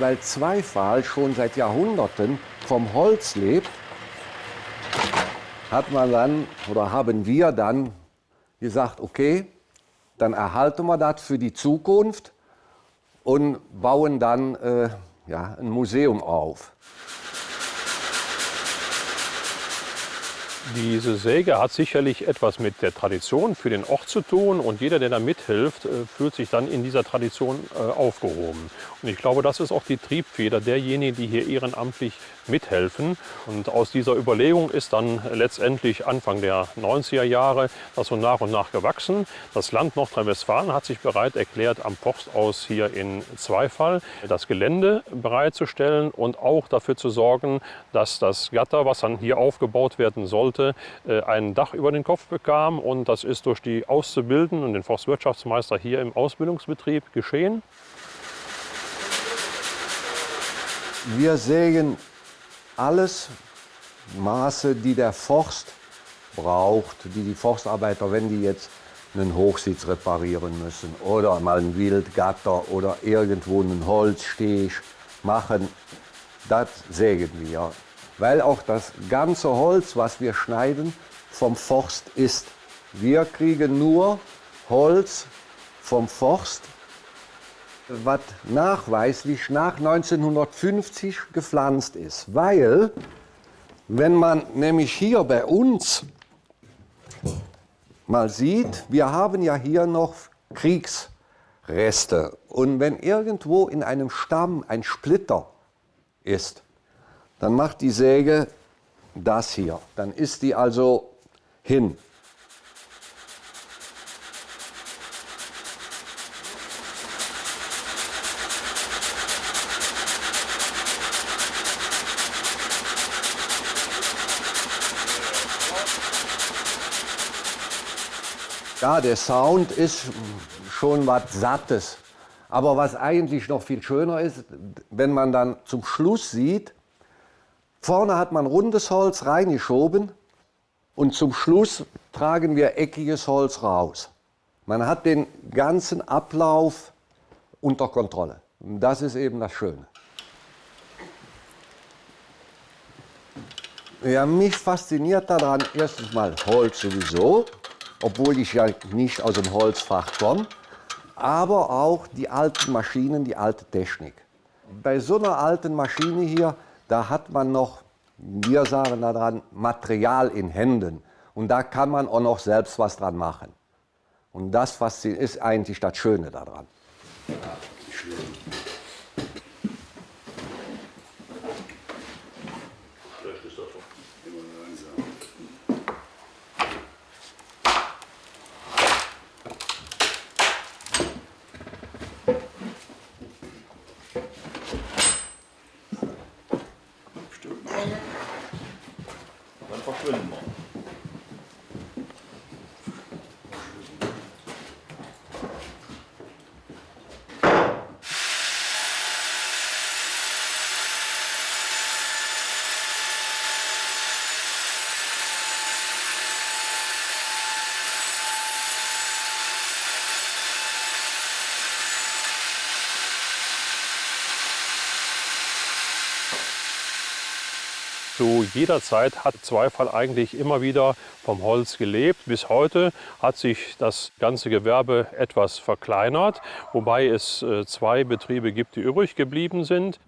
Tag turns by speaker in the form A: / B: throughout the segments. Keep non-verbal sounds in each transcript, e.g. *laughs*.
A: weil Zweifach schon seit Jahrhunderten vom Holz lebt, hat man dann oder haben wir dann gesagt, okay, dann erhalten wir das für die Zukunft und bauen dann äh, ja, ein Museum auf.
B: Diese Säge hat sicherlich etwas mit der Tradition für den Ort zu tun und jeder, der da mithilft, äh, fühlt sich dann in dieser Tradition äh, aufgehoben. Und ich glaube, das ist auch die Triebfeder derjenigen, die hier ehrenamtlich mithelfen. Und aus dieser Überlegung ist dann letztendlich Anfang der 90er Jahre das so nach und nach gewachsen. Das Land Nordrhein-Westfalen hat sich bereit erklärt, am Forstaus hier in Zweifall das Gelände bereitzustellen und auch dafür zu sorgen, dass das Gatter, was dann hier aufgebaut werden sollte, äh, ein Dach über den Kopf bekam. Und das ist durch die Auszubildenden und den Forstwirtschaftsmeister hier im Ausbildungsbetrieb geschehen.
A: Wir sägen alles Maße, die der Forst braucht, die die Forstarbeiter, wenn die jetzt einen Hochsitz reparieren müssen oder mal ein Wildgatter oder irgendwo einen Holzsteg machen, das sägen wir. Weil auch das ganze Holz, was wir schneiden, vom Forst ist. Wir kriegen nur Holz vom Forst was nachweislich nach 1950 gepflanzt ist. Weil, wenn man nämlich hier bei uns mal sieht, wir haben ja hier noch Kriegsreste. Und wenn irgendwo in einem Stamm ein Splitter ist, dann macht die Säge das hier. Dann ist die also hin. Ja, der Sound ist schon was Sattes. Aber was eigentlich noch viel schöner ist, wenn man dann zum Schluss sieht, vorne hat man rundes Holz reingeschoben und zum Schluss tragen wir eckiges Holz raus. Man hat den ganzen Ablauf unter Kontrolle. Das ist eben das Schöne. Ja, mich fasziniert daran erstens mal Holz sowieso obwohl ich ja nicht aus dem Holzfach komme, aber auch die alten Maschinen, die alte Technik. Bei so einer alten Maschine hier, da hat man noch, wir sagen daran, Material in Händen. Und da kann man auch noch selbst was dran machen. Und das ist eigentlich das Schöne daran. Ja, schön.
B: Zu jeder Zeit hat Zweifall eigentlich immer wieder vom Holz gelebt. Bis heute hat sich das ganze Gewerbe etwas verkleinert, wobei es äh, zwei Betriebe gibt, die übrig geblieben sind.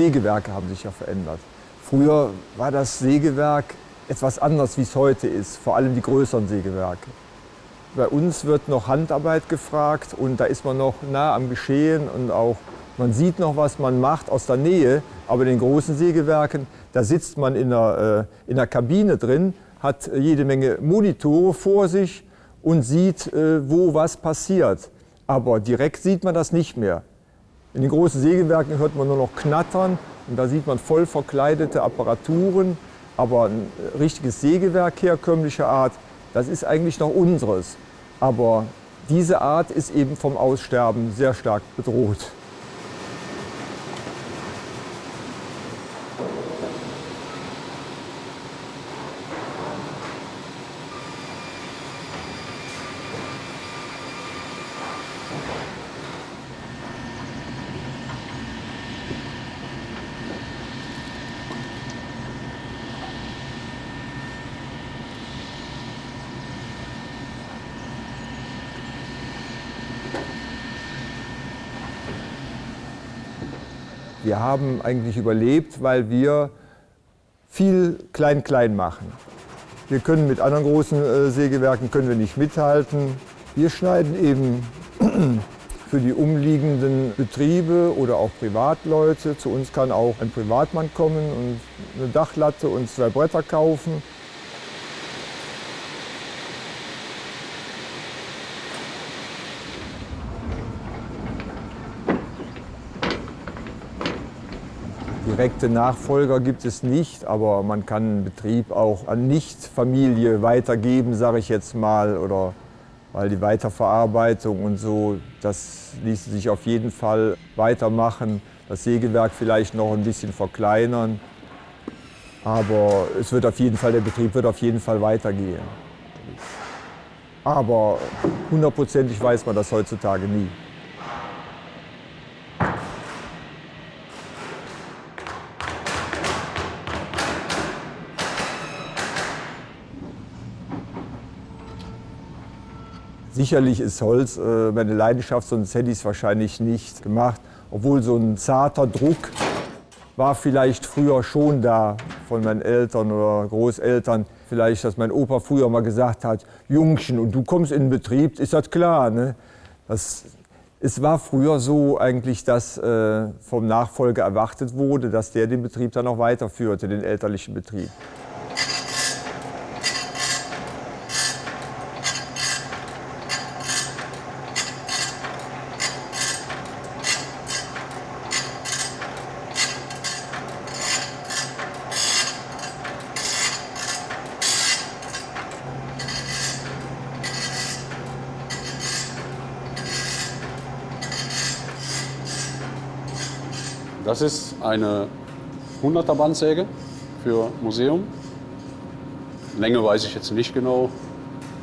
C: Sägewerke haben sich ja verändert. Früher war das Sägewerk etwas anders, wie es heute ist, vor allem die größeren Sägewerke. Bei uns wird noch Handarbeit gefragt und da ist man noch nah am Geschehen und auch man sieht noch, was man macht aus der Nähe. Aber in den großen Sägewerken, da sitzt man in der, äh, in der Kabine drin, hat jede Menge Monitore vor sich und sieht, äh, wo was passiert. Aber direkt sieht man das nicht mehr. In den großen Sägewerken hört man nur noch Knattern und da sieht man voll verkleidete Apparaturen. Aber ein richtiges Sägewerk herkömmlicher Art, das ist eigentlich noch unseres. Aber diese Art ist eben vom Aussterben sehr stark bedroht. Haben eigentlich überlebt, weil wir viel Klein-Klein machen. Wir können mit anderen großen äh, Sägewerken können wir nicht mithalten. Wir schneiden eben *clears throat* für die umliegenden Betriebe oder auch Privatleute. Zu uns kann auch ein Privatmann kommen und eine Dachlatte und zwei Bretter kaufen. Direkte Nachfolger gibt es nicht, aber man kann einen Betrieb auch an Nicht-Familie weitergeben, sage ich jetzt mal, oder weil die Weiterverarbeitung und so, das ließe sich auf jeden Fall weitermachen. Das Sägewerk vielleicht noch ein bisschen verkleinern, aber es wird auf jeden Fall, der Betrieb wird auf jeden Fall weitergehen. Aber hundertprozentig weiß man das heutzutage nie. Sicherlich ist Holz äh, meine Leidenschaft, sonst hätte ich es wahrscheinlich nicht gemacht. Obwohl so ein zarter Druck war vielleicht früher schon da von meinen Eltern oder Großeltern. Vielleicht, dass mein Opa früher mal gesagt hat, Jungchen, und du kommst in den Betrieb, ist das klar. Ne? Das, es war früher so eigentlich, dass äh, vom Nachfolger erwartet wurde, dass der den Betrieb dann auch weiterführte, den elterlichen Betrieb.
D: Das ist eine 100er Bandsäge für Museum. Länge weiß ich jetzt nicht genau,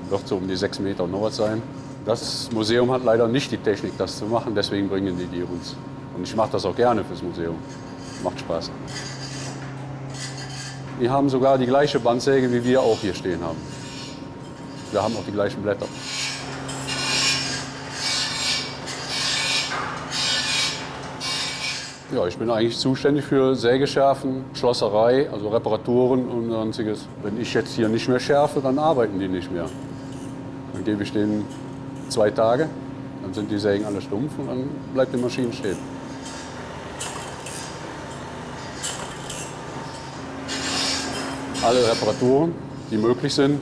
D: wird so um die 6 Meter noch was sein. Das Museum hat leider nicht die Technik, das zu machen, deswegen bringen die die uns. Und ich mache das auch gerne fürs Museum. Macht Spaß. Die haben sogar die gleiche Bandsäge, wie wir auch hier stehen haben. Wir haben auch die gleichen Blätter. Ja, ich bin eigentlich zuständig für Sägeschärfen, Schlosserei, also Reparaturen und sonstiges. Wenn ich jetzt hier nicht mehr schärfe, dann arbeiten die nicht mehr. Dann gebe ich denen zwei Tage, dann sind die Sägen alle stumpf und dann bleibt die Maschine stehen. Alle Reparaturen, die möglich sind,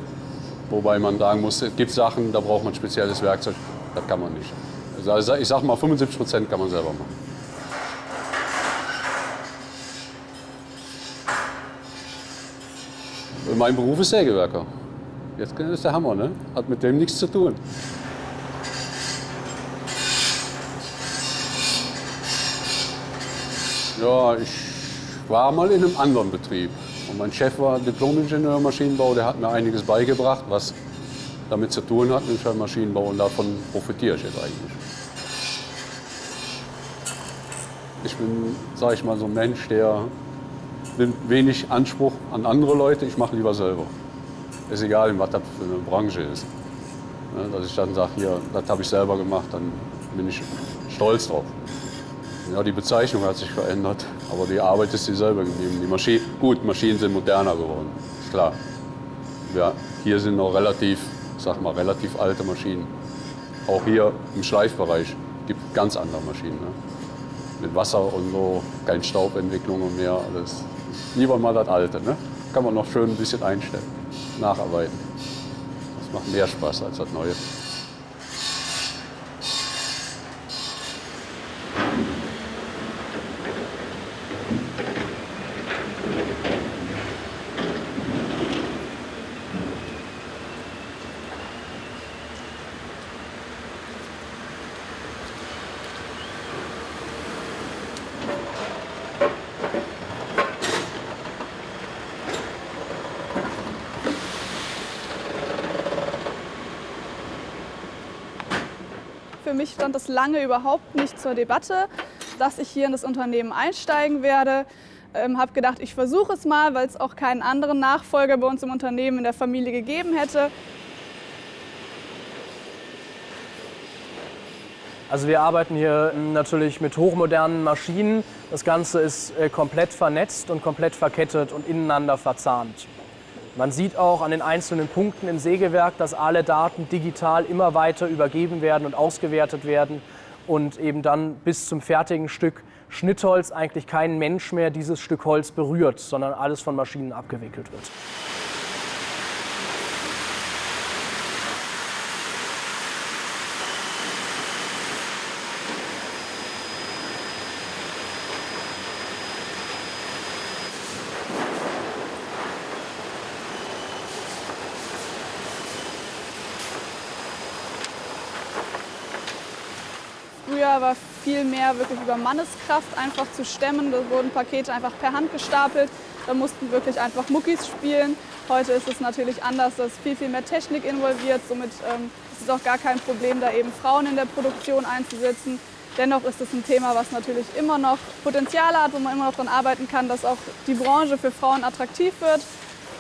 D: wobei man sagen muss, es gibt Sachen, da braucht man spezielles Werkzeug, das kann man nicht. Also ich sage mal, 75 Prozent kann man selber machen. Mein Beruf ist Sägewerker. Jetzt ist der Hammer, ne? Hat mit dem nichts zu tun. Ja, ich war mal in einem anderen Betrieb. Und mein Chef war Diplom-Ingenieur Maschinenbau, der hat mir einiges beigebracht, was damit zu tun hat mit Maschinenbau und davon profitiere ich jetzt eigentlich. Ich bin, sage ich mal, so ein Mensch, der nimmt wenig Anspruch an andere Leute, ich mache lieber selber. Ist egal, was das für eine Branche ist. Ne, dass ich dann sage, hier, das habe ich selber gemacht, dann bin ich stolz drauf. Ja, die Bezeichnung hat sich verändert, aber die Arbeit ist dieselbe geblieben. Die Maschine, gut, Maschinen sind moderner geworden, ist klar. Ja, hier sind noch relativ, sag mal, relativ alte Maschinen. Auch hier im Schleifbereich gibt es ganz andere Maschinen. Ne? Mit Wasser und so, keine Staubentwicklung und mehr, alles lieber mal das Alte. Ne? Kann man noch schön ein bisschen einstellen, nacharbeiten. Das macht mehr Spaß als das Neue.
E: Mich stand das lange überhaupt nicht zur Debatte, dass ich hier in das Unternehmen einsteigen werde. Ähm, habe gedacht, ich versuche es mal, weil es auch keinen anderen Nachfolger bei uns im Unternehmen in der Familie gegeben hätte.
F: Also wir arbeiten hier natürlich mit hochmodernen Maschinen. Das Ganze ist äh, komplett vernetzt und komplett verkettet und ineinander verzahnt. Man sieht auch an den einzelnen Punkten im Sägewerk, dass alle Daten digital immer weiter übergeben werden und ausgewertet werden und eben dann bis zum fertigen Stück Schnittholz eigentlich kein Mensch mehr dieses Stück Holz berührt, sondern alles von Maschinen abgewickelt wird.
E: War viel mehr wirklich über Manneskraft einfach zu stemmen. Da wurden Pakete einfach per Hand gestapelt. Da mussten wirklich einfach Muckis spielen. Heute ist es natürlich anders, da ist viel, viel mehr Technik involviert. Somit ähm, ist es auch gar kein Problem, da eben Frauen in der Produktion einzusetzen. Dennoch ist es ein Thema, was natürlich immer noch Potenzial hat, wo man immer noch daran arbeiten kann, dass auch die Branche für Frauen attraktiv wird.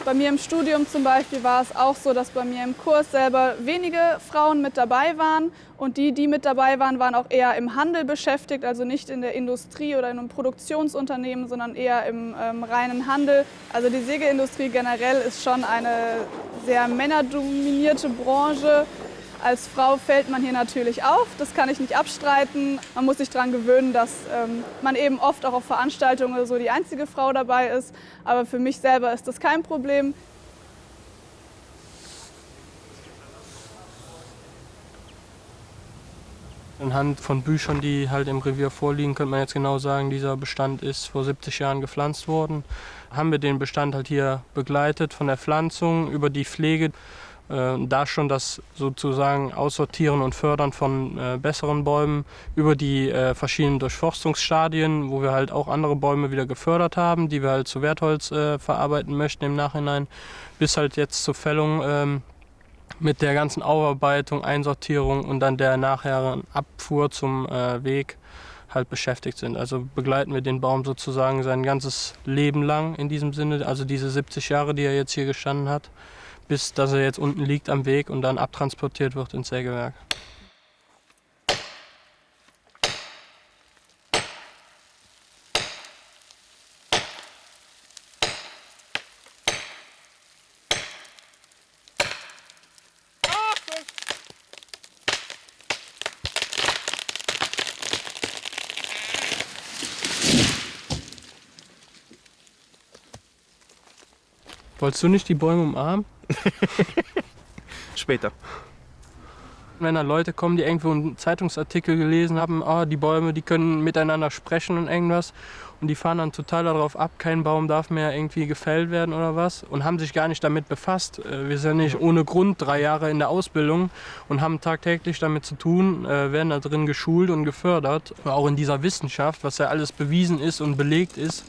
E: Bei mir im Studium zum Beispiel war es auch so, dass bei mir im Kurs selber wenige Frauen mit dabei waren. Und die, die mit dabei waren, waren auch eher im Handel beschäftigt, also nicht in der Industrie oder in einem Produktionsunternehmen, sondern eher im ähm, reinen Handel. Also die Sägeindustrie generell ist schon eine sehr männerdominierte Branche. Als Frau fällt man hier natürlich auf, das kann ich nicht abstreiten. Man muss sich daran gewöhnen, dass ähm, man eben oft auch auf Veranstaltungen so die einzige Frau dabei ist. Aber für mich selber ist das kein Problem.
G: Anhand von Büchern, die halt im Revier vorliegen, könnte man jetzt genau sagen, dieser Bestand ist vor 70 Jahren gepflanzt worden. Haben wir den Bestand halt hier begleitet von der Pflanzung über die Pflege da schon das sozusagen Aussortieren und Fördern von äh, besseren Bäumen über die äh, verschiedenen Durchforstungsstadien, wo wir halt auch andere Bäume wieder gefördert haben, die wir halt zu Wertholz äh, verarbeiten möchten im Nachhinein, bis halt jetzt zur Fällung ähm, mit der ganzen Aufarbeitung, Einsortierung und dann der nachherigen Abfuhr zum äh, Weg halt beschäftigt sind. Also begleiten wir den Baum sozusagen sein ganzes Leben lang in diesem Sinne, also diese 70 Jahre, die er jetzt hier gestanden hat bis dass er jetzt unten liegt am Weg und dann abtransportiert wird ins Sägewerk. Wolltest du nicht die Bäume umarmen? *laughs*
H: Später.
G: Wenn da Leute kommen, die irgendwo einen Zeitungsartikel gelesen haben, oh, die Bäume, die können miteinander sprechen und irgendwas und die fahren dann total darauf ab, kein Baum darf mehr irgendwie gefällt werden oder was und haben sich gar nicht damit befasst. Äh, wir sind nicht ohne Grund drei Jahre in der Ausbildung und haben tagtäglich damit zu tun, äh, werden da drin geschult und gefördert, auch in dieser Wissenschaft, was ja alles bewiesen ist und belegt ist.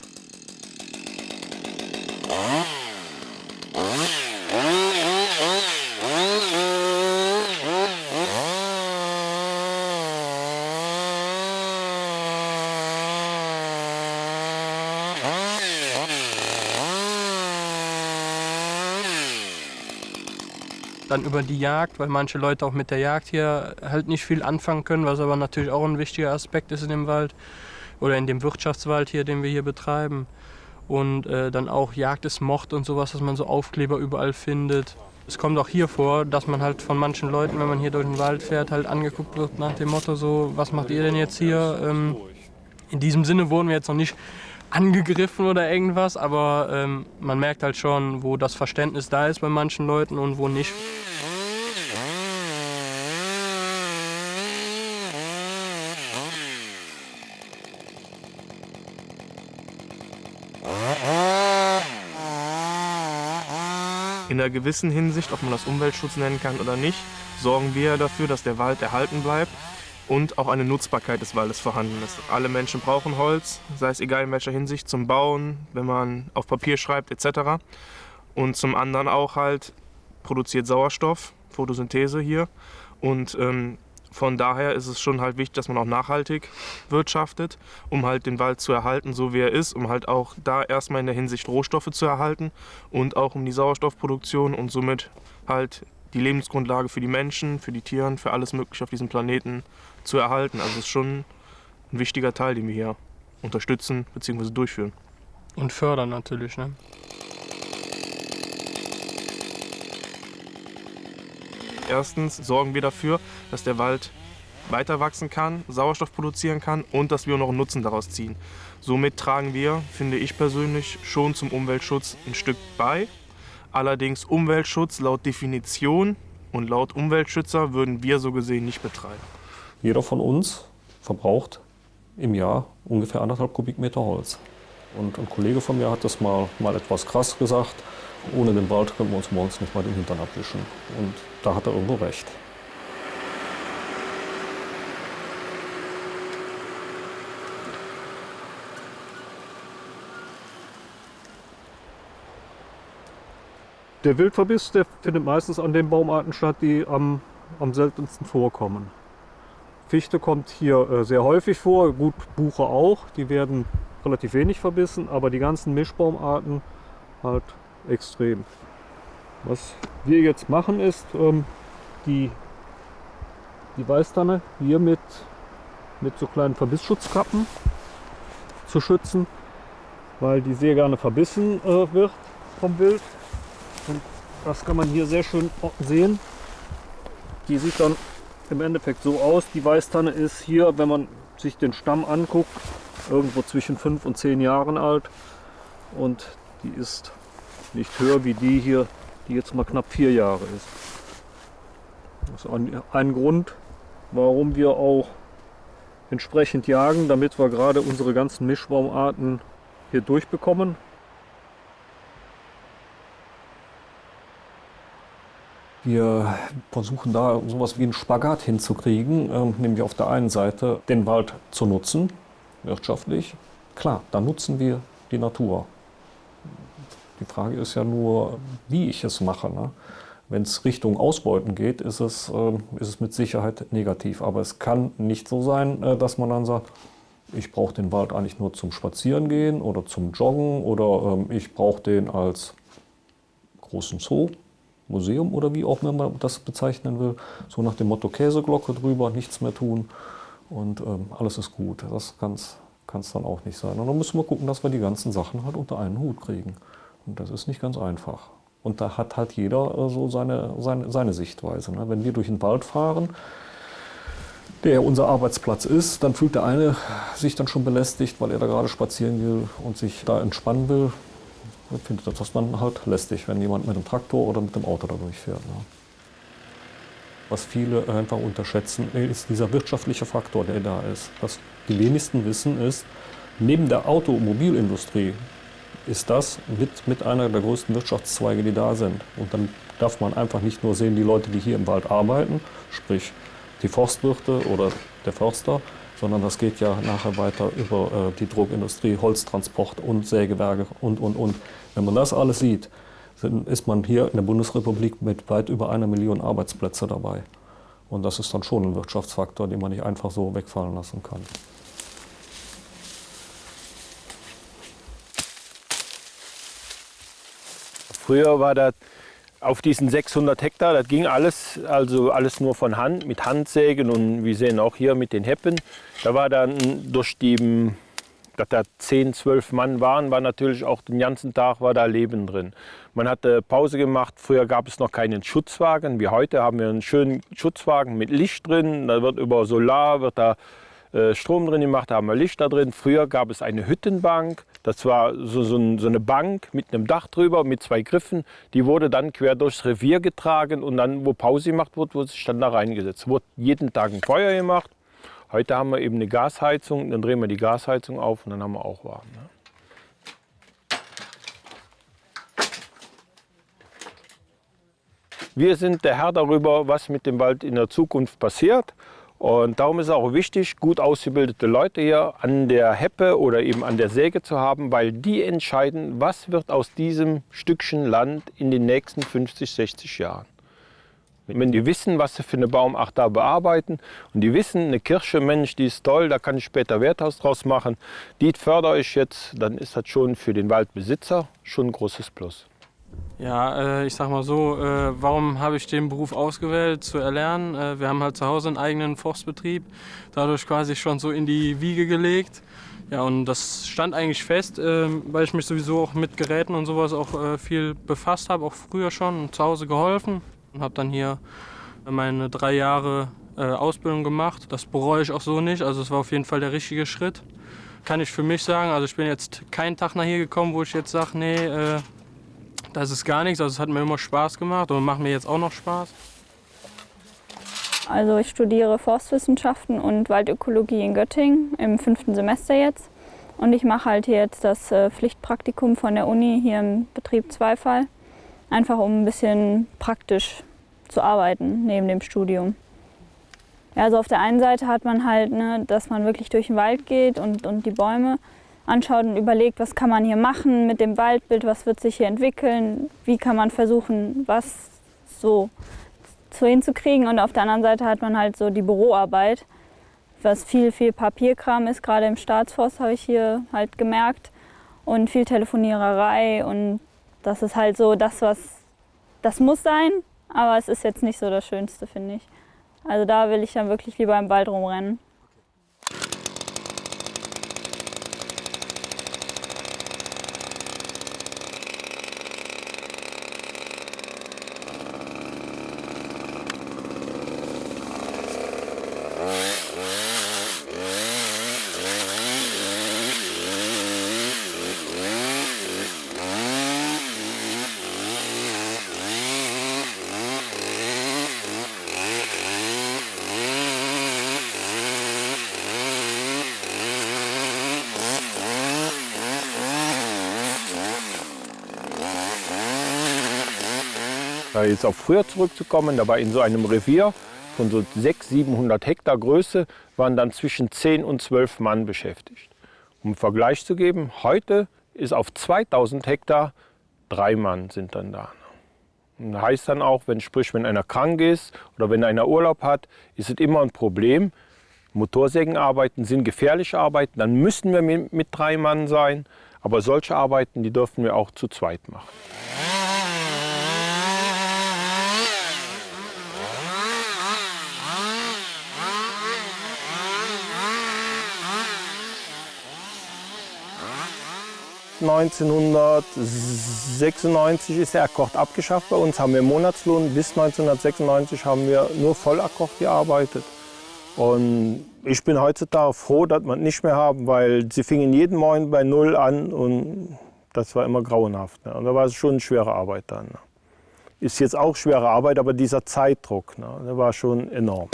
G: Dann über die Jagd, weil manche Leute auch mit der Jagd hier halt nicht viel anfangen können, was aber natürlich auch ein wichtiger Aspekt ist in dem Wald oder in dem Wirtschaftswald hier, den wir hier betreiben. Und äh, dann auch Jagd ist Mord und sowas, dass man so Aufkleber überall findet. Es kommt auch hier vor, dass man halt von manchen Leuten, wenn man hier durch den Wald fährt, halt angeguckt wird nach dem Motto so, was macht ihr denn jetzt hier? Ähm, in diesem Sinne wurden wir jetzt noch nicht angegriffen oder irgendwas, aber ähm, man merkt halt schon, wo das Verständnis da ist bei manchen Leuten und wo nicht.
H: In einer gewissen Hinsicht, ob man das Umweltschutz nennen kann oder nicht, sorgen wir dafür, dass der Wald erhalten bleibt und auch eine Nutzbarkeit des Waldes vorhanden ist. Alle Menschen brauchen Holz, sei es egal in welcher Hinsicht, zum Bauen, wenn man auf Papier schreibt etc. Und zum anderen auch halt produziert Sauerstoff, Photosynthese hier und ähm, Von daher ist es schon halt wichtig, dass man auch nachhaltig wirtschaftet, um halt den Wald zu erhalten, so wie er ist, um halt auch da erstmal in der Hinsicht Rohstoffe zu erhalten und auch um die Sauerstoffproduktion und somit halt die Lebensgrundlage für die Menschen, für die Tiere, für alles Mögliche auf diesem Planeten zu erhalten. Also es ist schon ein wichtiger Teil, den wir hier unterstützen bzw. durchführen.
G: Und fördern natürlich, ne?
H: Erstens sorgen wir dafür, dass der Wald weiter wachsen kann, Sauerstoff produzieren kann und dass wir auch noch einen Nutzen daraus ziehen. Somit tragen wir, finde ich persönlich, schon zum Umweltschutz ein Stück bei. Allerdings Umweltschutz laut Definition und laut Umweltschützer würden wir so gesehen nicht betreiben.
I: Jeder von uns verbraucht im Jahr ungefähr anderthalb Kubikmeter Holz. Und ein Kollege von mir hat das mal, mal etwas krass gesagt, ohne den Wald können wir uns morgens nicht mal den Hintern abwischen. Und da hat er irgendwo recht. Der Wildverbiss der findet meistens an den Baumarten statt, die am, am seltensten vorkommen. Fichte kommt hier äh, sehr häufig vor, gut Buche auch, die werden relativ wenig verbissen, aber die ganzen Mischbaumarten halt extrem. Was wir jetzt machen ist, ähm, die, die Weißtanne hier mit, mit so kleinen Verbissschutzkappen zu schützen, weil die sehr gerne verbissen äh, wird vom Wild. Und das kann man hier sehr schön sehen. Die sieht dann im Endeffekt so aus. Die Weißtanne ist hier, wenn man sich den Stamm anguckt, irgendwo zwischen 5 und 10 Jahren alt. Und die ist nicht höher wie die hier, die jetzt mal knapp 4 Jahre ist. Das ist ein, ein Grund, warum wir auch entsprechend jagen, damit wir gerade unsere ganzen Mischbaumarten hier durchbekommen. Wir versuchen da sowas wie einen Spagat hinzukriegen, ähm, nämlich auf der einen Seite den Wald zu nutzen, wirtschaftlich. Klar, da nutzen wir die Natur. Die Frage ist ja nur, wie ich es mache. Ne? Wenn es Richtung Ausbeuten geht, ist es, äh, ist es mit Sicherheit negativ. Aber es kann nicht so sein, äh, dass man dann sagt, ich brauche den Wald eigentlich nur zum Spazierengehen oder zum Joggen oder ähm, ich brauche den als großen Zoo Museum oder wie auch immer man das bezeichnen will. So nach dem Motto Käseglocke drüber, nichts mehr tun und ähm, alles ist gut. Das kann es dann auch nicht sein. Und dann müssen wir gucken, dass wir die ganzen Sachen halt unter einen Hut kriegen. Und das ist nicht ganz einfach. Und da hat halt jeder äh, so seine, seine, seine Sichtweise. Ne? Wenn wir durch den Wald fahren, der unser Arbeitsplatz ist, dann fühlt der eine sich dann schon belästigt, weil er da gerade spazieren will und sich da entspannen will findet das dann halt lästig, wenn jemand mit dem Traktor oder mit dem Auto da durchfährt. Ne? Was viele einfach unterschätzen, ist dieser wirtschaftliche Faktor, der da ist. Was die wenigsten wissen ist, neben der Automobilindustrie ist das mit, mit einer der größten Wirtschaftszweige, die da sind. Und dann darf man einfach nicht nur sehen, die Leute, die hier im Wald arbeiten, sprich die Forstwirte oder der Förster, sondern das geht ja nachher weiter über äh, die Druckindustrie, Holztransport und Sägewerke und, und, und. Wenn man das alles sieht, dann ist man hier in der Bundesrepublik mit weit über einer Million Arbeitsplätze dabei. Und das ist dann schon ein Wirtschaftsfaktor, den man nicht einfach so wegfallen lassen kann.
J: Früher war das auf diesen 600 Hektar, das ging alles, also alles nur von Hand, mit Handsägen und wir sehen auch hier mit den Heppen. Da war dann durch die, dass da 10, 12 Mann waren, war natürlich auch den ganzen Tag war da Leben drin. Man hatte Pause gemacht, früher gab es noch keinen Schutzwagen, wie heute haben wir einen schönen Schutzwagen mit Licht drin, da wird über Solar, wird da äh, Strom drin gemacht, da haben wir Licht da drin. Früher gab es eine Hüttenbank, das war so, so, so, eine Bank mit einem Dach drüber, mit zwei Griffen. Die wurde dann quer durchs Revier getragen und dann, wo Pause gemacht wurde, wurde sich dann da reingesetzt. Wurde jeden Tag ein Feuer gemacht. Heute haben wir eben eine Gasheizung, dann drehen wir die Gasheizung auf und dann haben wir auch warm. Ne? Wir sind der Herr darüber, was mit dem Wald in der Zukunft passiert. Und darum ist es auch wichtig, gut ausgebildete Leute hier an der Heppe oder eben an der Säge zu haben, weil die entscheiden, was wird aus diesem Stückchen Land in den nächsten 50, 60 Jahren. Wenn die wissen, was sie für eine Baumart da bearbeiten und die wissen, eine Kirsche, Mensch, die ist toll, da kann ich später Werthaus draus machen, die fördere ich jetzt, dann ist das schon für den Waldbesitzer schon ein großes Plus.
G: Ja, äh, ich sag mal so, äh, warum habe ich den Beruf ausgewählt zu erlernen? Äh, wir haben halt zu Hause einen eigenen Forstbetrieb, dadurch quasi schon so in die Wiege gelegt. Ja, und das stand eigentlich fest, weil ich mich sowieso auch mit Geräten und sowas auch viel befasst habe, auch früher schon zu Hause geholfen. Und habe dann hier meine drei Jahre Ausbildung gemacht. Das bereue ich auch so nicht, also es war auf jeden Fall der richtige Schritt. Kann ich für mich sagen, also ich bin jetzt keinen Tag nach hier gekommen, wo ich jetzt sage, nee, das ist gar nichts. Also es hat mir immer Spaß gemacht und macht mir jetzt auch noch Spaß.
K: Also ich studiere Forstwissenschaften und Waldökologie in Göttingen im fünften Semester jetzt. Und ich mache halt jetzt das äh, Pflichtpraktikum von der Uni hier im Betrieb Zweifall. Einfach um ein bisschen praktisch zu arbeiten neben dem Studium. Also auf der einen Seite hat man halt, ne, dass man wirklich durch den Wald geht und, und die Bäume anschaut und überlegt, was kann man hier machen mit dem Waldbild, was wird sich hier entwickeln, wie kann man versuchen, was so so hinzukriegen. Und auf der anderen Seite hat man halt so die Büroarbeit, was viel, viel Papierkram ist, gerade im Staatsforst habe ich hier halt gemerkt. Und viel Telefoniererei und das ist halt so das, was, das muss sein, aber es ist jetzt nicht so das Schönste, finde ich. Also da will ich dann wirklich lieber im Wald rumrennen.
J: Jetzt auf früher zurückzukommen, da war in so einem Revier von so 600, 700 Hektar Größe, waren dann zwischen 10 und 12 Mann beschäftigt. Um einen Vergleich zu geben, heute ist auf 2000 Hektar drei Mann sind dann da. Und das heißt dann auch, wenn, sprich, wenn einer krank ist oder wenn einer Urlaub hat, ist es immer ein Problem. Motorsägenarbeiten sind gefährliche Arbeiten, dann müssen wir mit, mit drei Mann sein. Aber solche Arbeiten, die dürfen wir auch zu zweit machen. 1996 ist der Akkord abgeschafft bei uns, haben wir Monatslohn. Bis 1996 haben wir nur Vollakkord gearbeitet. Und ich bin heutzutage froh, dass wir es nicht mehr haben, weil sie fingen jeden Morgen bei Null an und das war immer grauenhaft. Ne? Und da war es schon eine schwere Arbeit dann. Ne? Ist jetzt auch schwere Arbeit, aber dieser Zeitdruck, ne? der war schon enorm.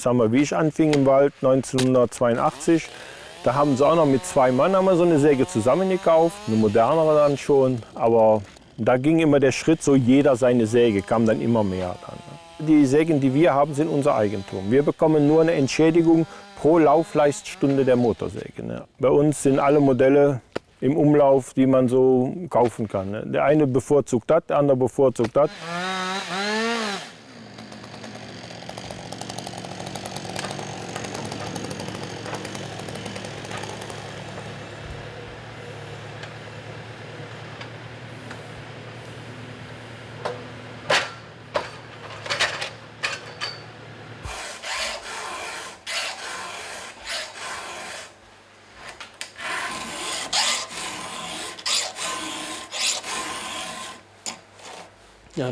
J: Ich sag wie ich anfing im Wald 1982, da haben sie auch noch mit zwei Mann haben wir so eine Säge zusammengekauft, eine modernere dann schon. Aber da ging immer der Schritt, so jeder seine Säge, kam dann immer mehr. Dann. Die Sägen, die wir haben, sind unser Eigentum. Wir bekommen nur eine Entschädigung pro Laufleiststunde der Motorsäge. Ne? Bei uns sind alle Modelle im Umlauf, die man so kaufen kann. Ne? Der eine bevorzugt das, der andere bevorzugt das.「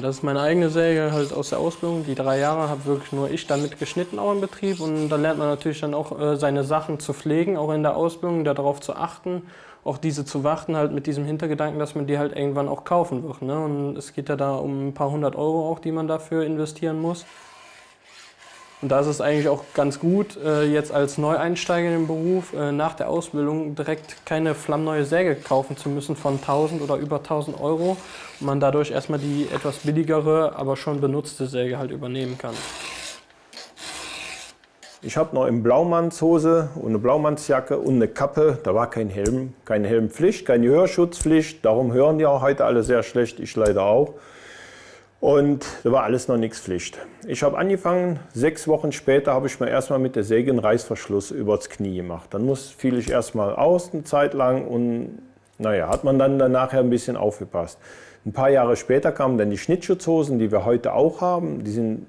G: Das ist meine eigene Säge halt aus der Ausbildung. Die drei Jahre habe wirklich nur ich damit geschnitten auch im Betrieb und da lernt man natürlich dann auch äh, seine Sachen zu pflegen, auch in der Ausbildung, darauf zu achten, auch diese zu warten halt mit diesem Hintergedanken, dass man die halt irgendwann auch kaufen wird. Ne? Und es geht ja da um ein paar hundert Euro auch, die man dafür investieren muss. Und da ist es eigentlich auch ganz gut, äh, jetzt als Neueinsteiger in den Beruf äh, nach der Ausbildung direkt keine flammneue Säge kaufen zu müssen von 1000 oder über 1000 Euro und man dadurch erstmal die etwas billigere, aber schon benutzte Säge halt übernehmen kann.
J: Ich habe noch eine Blaumannshose und eine Blaumannsjacke und eine Kappe. Da war kein Helm, keine Helmpflicht, keine Hörschutzpflicht. Darum hören die auch heute alle sehr schlecht, ich leider auch. Und da war alles noch nichts Pflicht. Ich habe angefangen, sechs Wochen später habe ich mir erstmal mit der Säge einen Reißverschluss übers Knie gemacht. Dann muss, fiel ich erstmal aus eine Zeit lang und naja, hat man dann nachher ein bisschen aufgepasst. Ein paar Jahre später kamen dann die Schnittschutzhosen, die wir heute auch haben. Die sind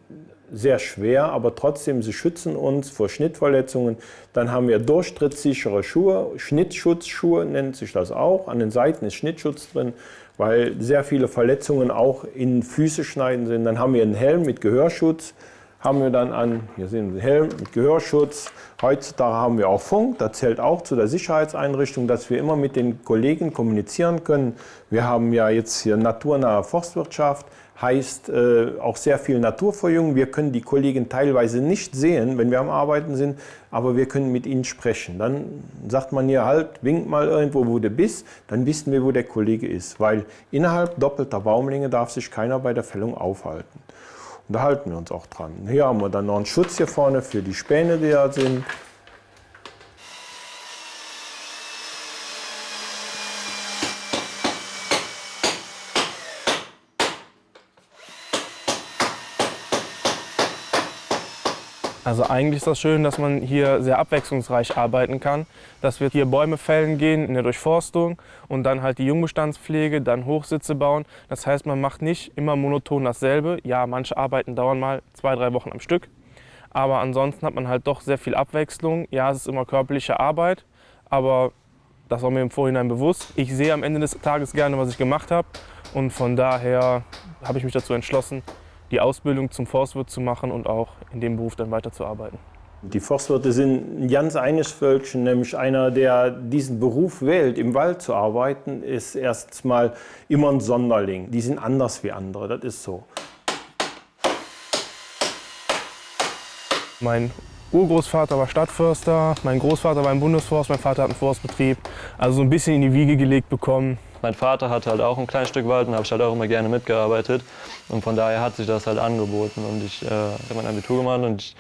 J: sehr schwer, aber trotzdem, sie schützen uns vor Schnittverletzungen. Dann haben wir durchtrittssichere Schuhe, Schnittschutzschuhe nennt sich das auch. An den Seiten ist Schnittschutz drin, weil sehr viele Verletzungen auch in Füße schneiden sind. Dann haben wir einen Helm mit Gehörschutz, haben wir dann an, hier sehen Sie Helm mit Gehörschutz. Heutzutage haben wir auch Funk, das zählt auch zu der Sicherheitseinrichtung, dass wir immer mit den Kollegen kommunizieren können. Wir haben ja jetzt hier naturnahe Forstwirtschaft, heißt äh, auch sehr viel Naturverjüngung. Wir können die Kollegen teilweise nicht sehen, wenn wir am Arbeiten sind, aber wir können mit ihnen sprechen. Dann sagt man hier halt, winkt mal irgendwo, wo du bist, dann wissen wir, wo der Kollege ist. Weil innerhalb doppelter Baumlänge darf sich keiner bei der Fällung aufhalten. Und da halten wir uns auch dran. Hier haben wir dann noch einen Schutz hier vorne für die Späne, die da sind.
H: Also eigentlich ist das schön, dass man hier sehr abwechslungsreich arbeiten kann. Dass wir hier Bäume fällen gehen in der Durchforstung und dann halt die Jungbestandspflege, dann Hochsitze bauen. Das heißt, man macht nicht immer monoton dasselbe. Ja, manche Arbeiten dauern mal zwei, drei Wochen am Stück. Aber ansonsten hat man halt doch sehr viel Abwechslung. Ja, es ist immer körperliche Arbeit, aber das war mir im Vorhinein bewusst. Ich sehe am Ende des Tages gerne, was ich gemacht habe. Und von daher habe ich mich dazu entschlossen, die Ausbildung zum Forstwirt zu machen und auch in dem Beruf dann weiterzuarbeiten.
J: Die Forstwirte sind ein ganz eines Völkchen, nämlich einer, der diesen Beruf wählt, im Wald zu arbeiten, ist erstmal immer ein Sonderling. Die sind anders wie andere, das ist so.
H: Mein Urgroßvater war Stadtförster, mein Großvater war im Bundesforst, mein Vater hat einen Forstbetrieb. Also so ein bisschen in die Wiege gelegt bekommen,
L: mein Vater hatte halt auch ein kleines Stück Wald und habe ich halt auch immer gerne mitgearbeitet. Und von daher hat sich das halt angeboten. Und ich äh, habe mein Abitur gemacht und ich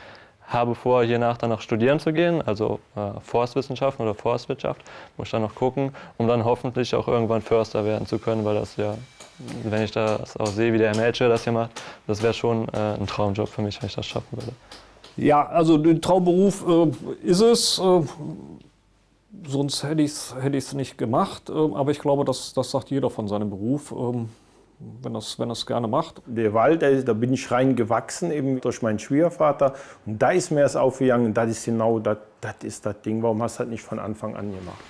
L: habe vor, hiernach dann noch studieren zu gehen, also äh, Forstwissenschaften oder Forstwirtschaft. Muss ich dann noch gucken, um dann hoffentlich auch irgendwann Förster werden zu können, weil das ja, wenn ich das auch sehe, wie der Melcher das hier macht, das wäre schon äh, ein Traumjob für mich, wenn ich das schaffen würde.
I: Ja, also ein Traumberuf äh, ist es. Sonst hätte ich es hätte nicht gemacht. Ähm, aber ich glaube, das, das sagt jeder von seinem Beruf, ähm, wenn er es wenn gerne macht.
J: Der Wald, da bin ich rein gewachsen, eben durch meinen Schwiegervater. Und da ist mir es aufgegangen, das ist genau das, das ist das Ding. Warum hast du das nicht von Anfang an gemacht?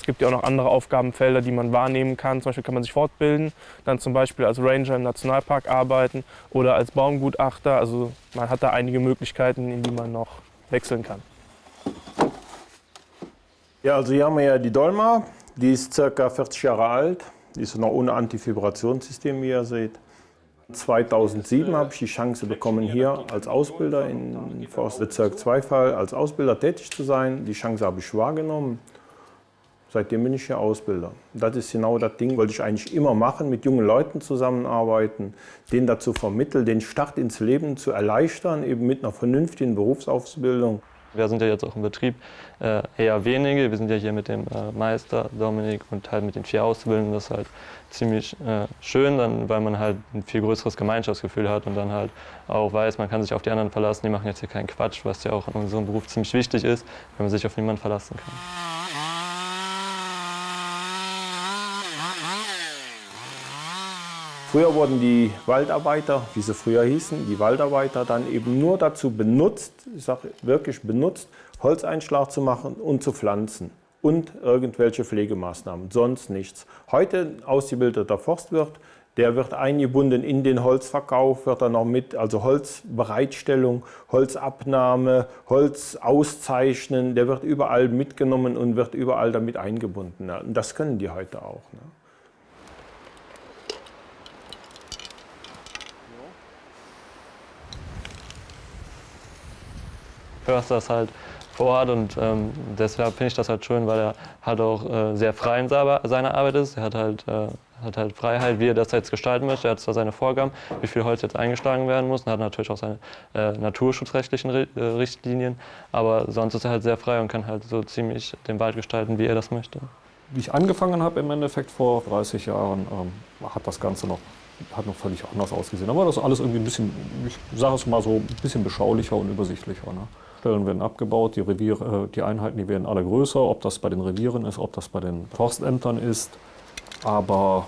H: Es gibt ja auch noch andere Aufgabenfelder, die man wahrnehmen kann. Zum Beispiel kann man sich fortbilden, dann zum Beispiel als Ranger im Nationalpark arbeiten oder als Baumgutachter. Also man hat da einige Möglichkeiten, in die man noch wechseln kann.
J: Ja, also hier haben wir ja die Dolma. Die ist ca. 40 Jahre alt. Die ist noch ohne Antivibrationssystem, wie ihr seht. 2007 habe ich die Chance bekommen, hier als Ausbilder in Forstbezirk Zweifall als Ausbilder tätig zu sein. Die Chance habe ich wahrgenommen. Seitdem bin ich hier Ausbilder. Das ist genau das Ding, wollte ich eigentlich immer machen, mit jungen Leuten zusammenarbeiten, denen dazu vermitteln, den Start ins Leben zu erleichtern, eben mit einer vernünftigen Berufsausbildung.
L: Wir sind ja jetzt auch im Betrieb äh, eher wenige. Wir sind ja hier mit dem äh, Meister Dominik und halt mit den vier Auszubildenden. Das ist halt ziemlich äh, schön, weil man halt ein viel größeres Gemeinschaftsgefühl hat und dann halt auch weiß, man kann sich auf die anderen verlassen. Die machen jetzt hier keinen Quatsch, was ja auch in unserem Beruf ziemlich wichtig ist, wenn man sich auf niemanden verlassen kann.
J: Früher wurden die Waldarbeiter, wie sie früher hießen, die Waldarbeiter dann eben nur dazu benutzt, ich sage wirklich benutzt, Holzeinschlag zu machen und zu pflanzen und irgendwelche Pflegemaßnahmen, sonst nichts. Heute ausgebildeter Forstwirt, der wird eingebunden in den Holzverkauf, wird dann noch mit, also Holzbereitstellung, Holzabnahme, Holz auszeichnen, der wird überall mitgenommen und wird überall damit eingebunden. Und das können die heute auch. Ne?
L: Försters halt vor Ort und ähm, deshalb finde ich das halt schön, weil er halt auch äh, sehr frei in seiner Arbeit ist. Er hat halt äh, hat halt Freiheit, wie er das jetzt gestalten möchte. Er hat zwar seine Vorgaben, wie viel Holz jetzt eingeschlagen werden muss, und hat natürlich auch seine äh, naturschutzrechtlichen äh, Richtlinien, aber sonst ist er halt sehr frei und kann halt so ziemlich den Wald gestalten, wie er das möchte.
I: Wie ich angefangen habe im Endeffekt vor 30 Jahren, ähm, hat das Ganze noch, hat noch völlig anders ausgesehen. Aber das ist alles irgendwie ein bisschen, ich sage es mal so, ein bisschen beschaulicher und übersichtlicher. Ne? Stellen werden abgebaut, die, Reviere, äh, die Einheiten die werden alle größer, ob das bei den Revieren ist, ob das bei den Forstämtern ist. Aber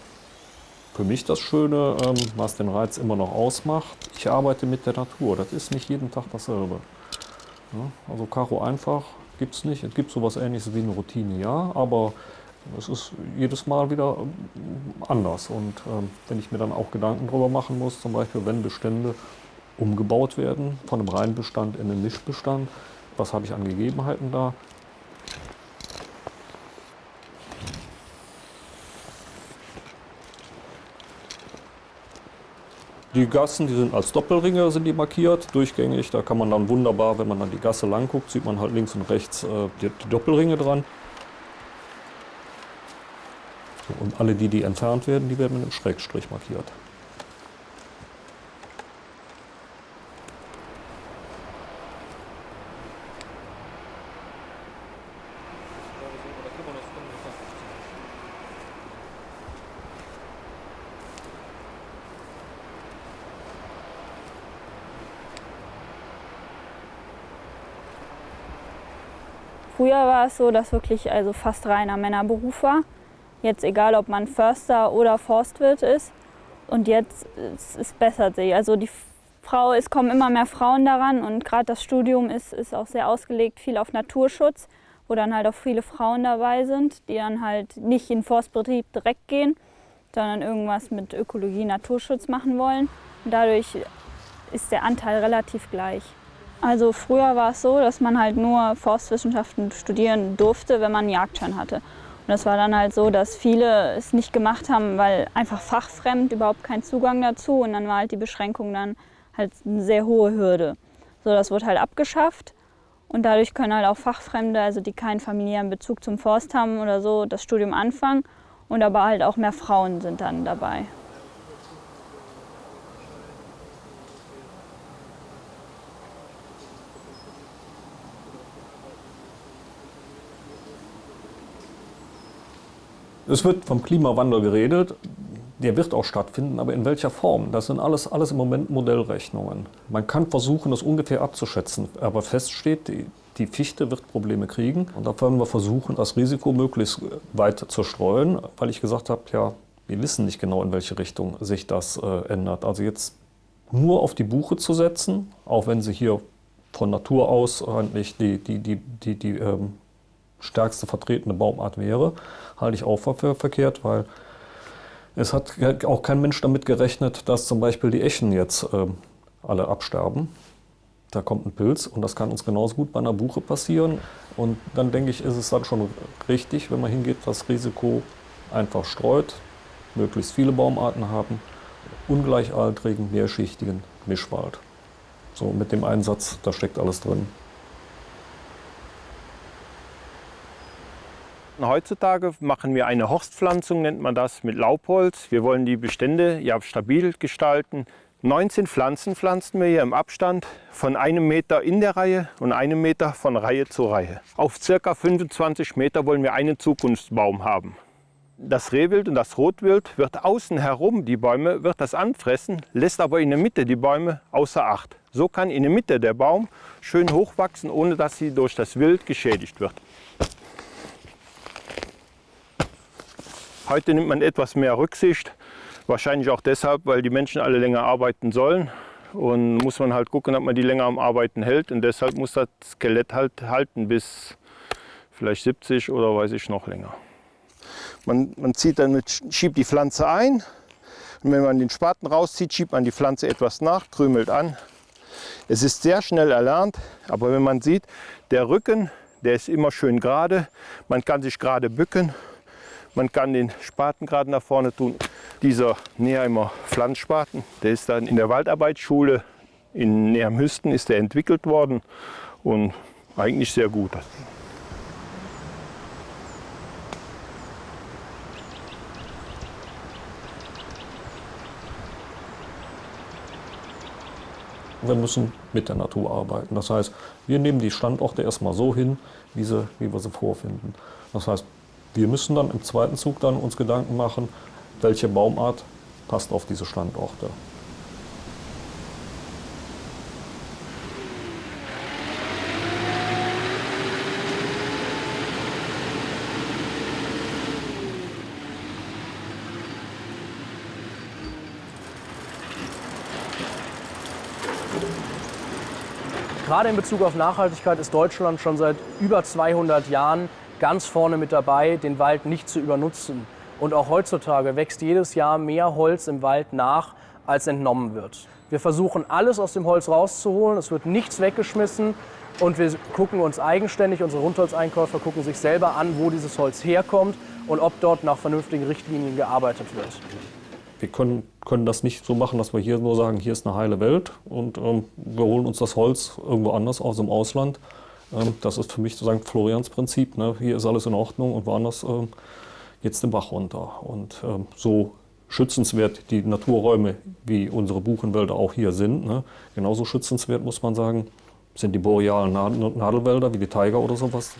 I: für mich das Schöne, ähm, was den Reiz immer noch ausmacht, ich arbeite mit der Natur. Das ist nicht jeden Tag dasselbe. Also Karo einfach gibt es nicht. Es gibt sowas ähnliches wie eine Routine, ja, aber es ist jedes Mal wieder ähm, anders. Und ähm, wenn ich mir dann auch Gedanken darüber machen muss, zum Beispiel wenn Bestände umgebaut werden, von einem Reinbestand in einen Mischbestand, was habe ich an Gegebenheiten da, Die Gassen, die sind als Doppelringe sind die markiert, durchgängig. Da kann man dann wunderbar, wenn man dann die Gasse lang guckt, sieht man halt links und rechts äh, die, die, Doppelringe dran. Und alle die, die entfernt werden, die werden mit einem Schrägstrich markiert.
K: Früher war es so, dass wirklich also fast reiner Männerberuf war. Jetzt egal, ob man Förster oder Forstwirt ist. Und jetzt es, es bessert sich. Also die Frau, es kommen immer mehr Frauen daran und gerade das Studium ist, ist auch sehr ausgelegt, viel auf Naturschutz, wo dann halt auch viele Frauen dabei sind, die dann halt nicht in den Forstbetrieb direkt gehen, sondern irgendwas mit Ökologie, Naturschutz machen wollen. Und dadurch ist der Anteil relativ gleich. Also früher war es so, dass man halt nur Forstwissenschaften studieren durfte, wenn man einen Jagdschein hatte. Und das war dann halt so, dass viele es nicht gemacht haben, weil einfach fachfremd, überhaupt kein Zugang dazu. Und dann war halt die Beschränkung dann halt eine sehr hohe Hürde. So, das wurde halt abgeschafft. Und dadurch können halt auch Fachfremde, also die keinen familiären Bezug zum Forst haben oder so, das Studium anfangen. Und aber halt auch mehr Frauen sind dann dabei. Es wird vom Klimawandel geredet. Der wird auch stattfinden, aber in welcher Form? Das sind alles, alles im Moment Modellrechnungen. Man kann versuchen, das ungefähr abzuschätzen, aber feststeht, die, die Fichte wird Probleme kriegen. Und da werden wir versuchen, das Risiko möglichst weit zu streuen, weil ich gesagt habe, ja, wir wissen nicht genau, in welche Richtung sich das äh, ändert. Also jetzt nur auf die Buche zu setzen, auch wenn sie hier von Natur aus eigentlich die, die, die, die, die ähm, stärkste vertretene Baumart wäre, halte ich auch für verkehrt, weil es hat auch kein Mensch damit gerechnet, dass zum Beispiel die Echen jetzt äh, alle absterben. Da kommt ein Pilz und das kann uns genauso gut bei einer Buche passieren. Und dann denke ich, ist es dann schon richtig, wenn man hingeht, das Risiko einfach streut, möglichst viele Baumarten haben, ungleichaltrigen, mehrschichtigen Mischwald. So mit dem Einsatz, da steckt alles drin.
J: Heutzutage machen wir eine Horstpflanzung, nennt man das, mit Laubholz. Wir wollen die Bestände ja stabil gestalten. 19 Pflanzen pflanzen wir hier im Abstand von einem Meter in der Reihe und einem Meter von Reihe zu Reihe. Auf circa 25 Meter wollen wir einen Zukunftsbaum haben. Das Rehwild und das Rotwild wird außen herum die Bäume, wird das anfressen, lässt aber in der Mitte die Bäume außer Acht. So kann in der Mitte der Baum schön hochwachsen, ohne dass sie durch das Wild geschädigt wird. Heute nimmt man etwas mehr Rücksicht, wahrscheinlich auch deshalb, weil die Menschen alle länger arbeiten sollen. Und muss man halt gucken, ob man die länger am Arbeiten hält. Und deshalb muss das Skelett halt halten bis vielleicht 70 oder weiß ich noch länger. Man, man zieht dann mit, schiebt die Pflanze ein. Und wenn man den Spaten rauszieht, schiebt man die Pflanze etwas nach, krümelt an. Es ist sehr schnell erlernt, aber wenn man sieht, der Rücken, der ist immer schön gerade. Man kann sich gerade bücken man kann den Spaten gerade nach vorne tun. Dieser Neheimer Pflanzspaten, der ist dann in der Waldarbeitsschule in Nehamhüsten ist der entwickelt worden und eigentlich sehr gut.
I: Wir müssen mit der Natur arbeiten. Das heißt, wir nehmen die Standorte erstmal so hin, wie, sie, wie wir sie vorfinden. Das heißt, wir müssen dann im zweiten Zug dann uns Gedanken machen, welche Baumart passt auf diese Standorte.
F: Gerade in Bezug auf Nachhaltigkeit ist Deutschland schon seit über 200 Jahren ganz vorne mit dabei, den Wald nicht zu übernutzen. Und auch heutzutage wächst jedes Jahr mehr Holz im Wald nach, als entnommen wird. Wir versuchen alles aus dem Holz rauszuholen, es wird nichts weggeschmissen und wir gucken uns eigenständig, unsere Rundholzeinkäufer gucken sich selber an, wo dieses Holz herkommt und ob dort nach vernünftigen Richtlinien gearbeitet wird.
I: Wir können, können das nicht so machen, dass wir hier nur sagen, hier ist eine heile Welt und ähm, wir holen uns das Holz irgendwo anders aus dem Ausland. Ähm, das ist für mich sozusagen Florians Prinzip. Ne? Hier ist alles in Ordnung und woanders ähm, geht es den Bach runter. Und ähm, so schützenswert die Naturräume wie unsere Buchenwälder auch hier sind, ne? genauso schützenswert muss man sagen, sind die borealen Nadelwälder wie die Tiger oder sowas.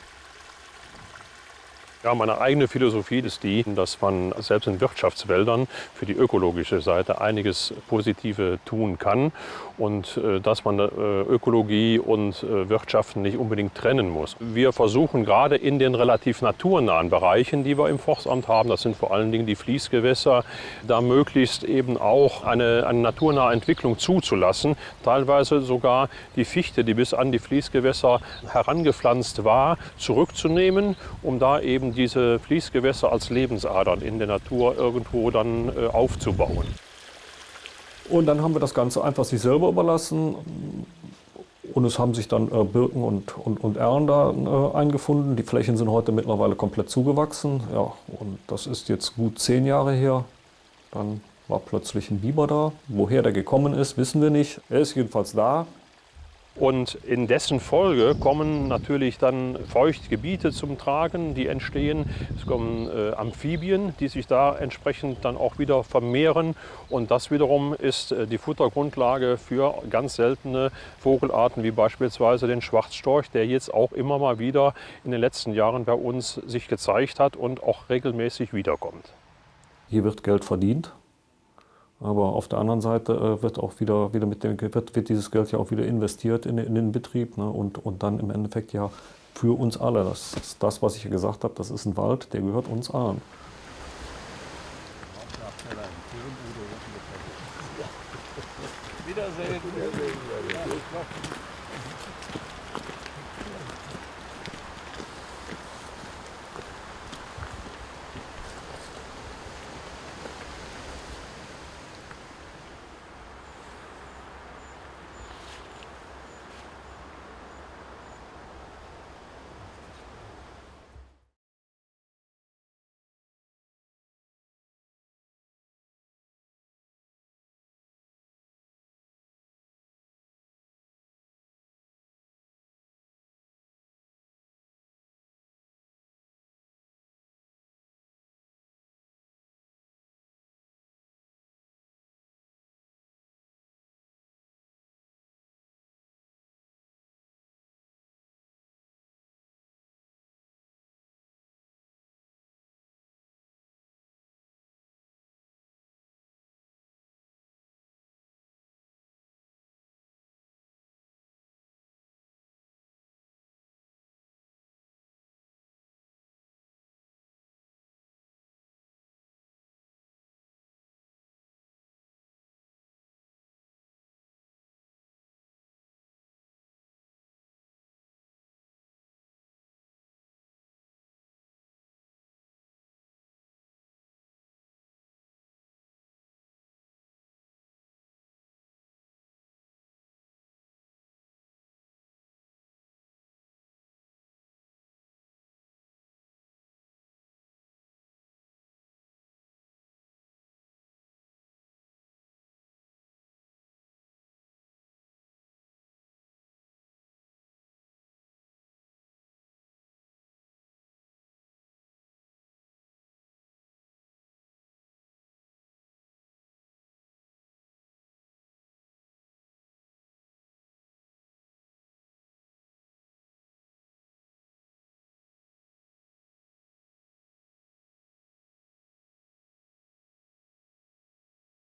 B: Ja, meine eigene Philosophie ist die, dass man selbst in Wirtschaftswäldern für die ökologische Seite einiges Positive tun kann und äh, dass man äh, Ökologie und äh, Wirtschaften nicht unbedingt trennen muss. Wir versuchen gerade in den relativ naturnahen Bereichen, die wir im Forstamt haben, das sind vor allen Dingen die Fließgewässer, da möglichst eben auch eine, eine naturnahe Entwicklung zuzulassen. Teilweise sogar die Fichte, die bis an die Fließgewässer herangepflanzt war, zurückzunehmen, um da eben diese Fließgewässer als Lebensadern in der Natur irgendwo dann äh, aufzubauen.
I: Und dann haben wir das Ganze einfach sich selber überlassen. Und es haben sich dann äh, Birken und, und, und Erlen da äh, eingefunden. Die Flächen sind heute mittlerweile komplett zugewachsen. Ja, und das ist jetzt gut zehn Jahre her. Dann war plötzlich ein Biber da. Woher der gekommen ist, wissen wir nicht. Er ist jedenfalls da.
B: Und in dessen Folge kommen natürlich dann Feuchtgebiete zum Tragen, die entstehen. Es kommen äh, Amphibien, die sich da entsprechend dann auch wieder vermehren. Und das wiederum ist äh, die Futtergrundlage für ganz seltene Vogelarten wie beispielsweise den Schwarzstorch, der jetzt auch immer mal wieder in den letzten Jahren bei uns sich gezeigt hat und auch regelmäßig wiederkommt.
I: Hier wird Geld verdient aber auf der anderen Seite äh, wird auch wieder, wieder mit dem, wird, wird dieses Geld ja auch wieder investiert in, in den Betrieb ne? und, und dann im Endeffekt ja für uns alle. Das ist das, was ich gesagt habe, das ist ein Wald, der gehört uns allen.
M: Wiedersehen. Wiedersehen.